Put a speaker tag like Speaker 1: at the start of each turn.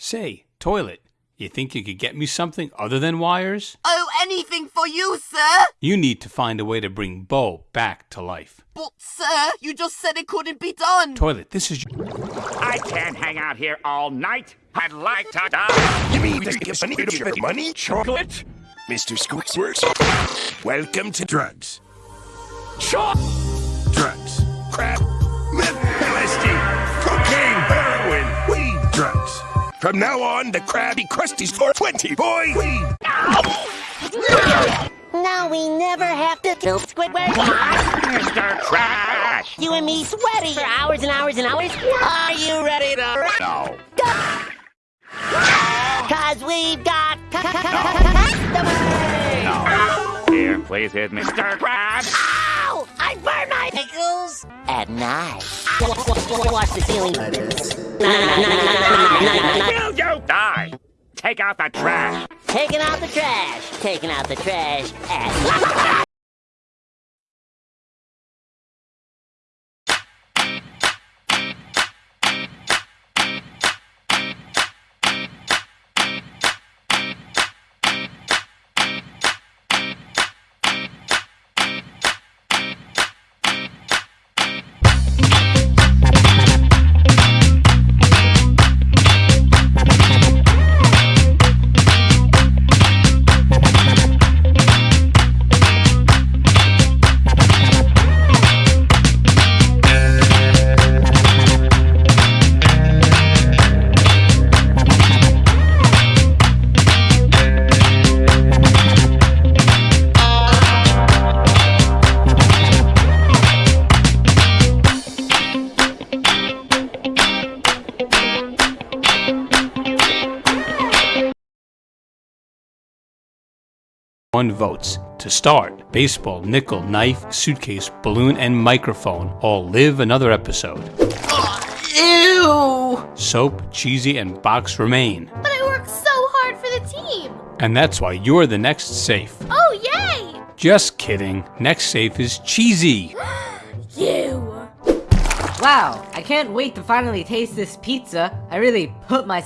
Speaker 1: Say, toilet, you think you could get me something other than wires?
Speaker 2: Oh, anything for you, sir!
Speaker 1: You need to find a way to bring Bo back to life.
Speaker 2: But, sir, you just said it couldn't be done!
Speaker 1: Toilet, this is.
Speaker 3: I can't hang out here all night. I'd like to die.
Speaker 4: You mean to give money to money? Chocolate? Mr. Squixworks? Welcome to drugs.
Speaker 3: Sure.
Speaker 4: Drugs. Crap. From now on, the Krabby Krusty's for 20, boy!
Speaker 5: Now we never have to kill Squidward.
Speaker 3: Mr. Trash.
Speaker 5: You and me sweaty for hours and hours and hours. Are you ready to
Speaker 3: No.
Speaker 5: Cause we've got customers.
Speaker 3: Here, please hit Mr. Krabs.
Speaker 5: Ow! I burn my pickles at night. Watch the ceiling.
Speaker 3: Will you die? Take out the trash.
Speaker 5: Taking out the trash. Taking out the trash at night.
Speaker 1: One votes. To start, baseball, nickel, knife, suitcase, balloon, and microphone all live another episode.
Speaker 2: Ew!
Speaker 1: Soap, cheesy, and box remain.
Speaker 6: But I worked so hard for the team.
Speaker 1: And that's why you're the next safe.
Speaker 6: Oh, yay!
Speaker 1: Just kidding. Next safe is cheesy.
Speaker 6: You.
Speaker 7: Wow, I can't wait to finally taste this pizza. I really put my